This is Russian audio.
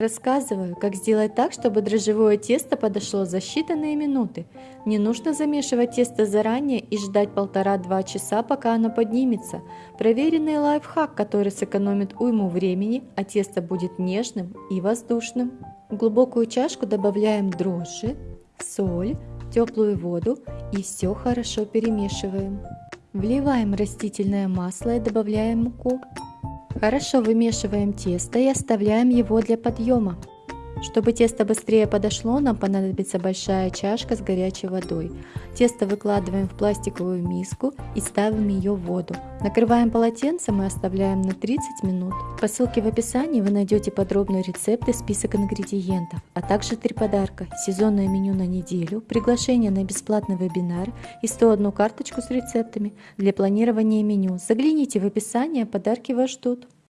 Рассказываю, как сделать так, чтобы дрожжевое тесто подошло за считанные минуты. Не нужно замешивать тесто заранее и ждать полтора-два часа, пока оно поднимется. Проверенный лайфхак, который сэкономит уйму времени, а тесто будет нежным и воздушным. В глубокую чашку добавляем дрожжи, соль, теплую воду и все хорошо перемешиваем. Вливаем растительное масло и добавляем муку. Хорошо вымешиваем тесто и оставляем его для подъема. Чтобы тесто быстрее подошло, нам понадобится большая чашка с горячей водой. Тесто выкладываем в пластиковую миску и ставим ее в воду. Накрываем полотенцем и оставляем на 30 минут. По ссылке в описании вы найдете подробный рецепт и список ингредиентов, а также три подарка, сезонное меню на неделю, приглашение на бесплатный вебинар и 101 карточку с рецептами для планирования меню. Загляните в описание, подарки вас ждут.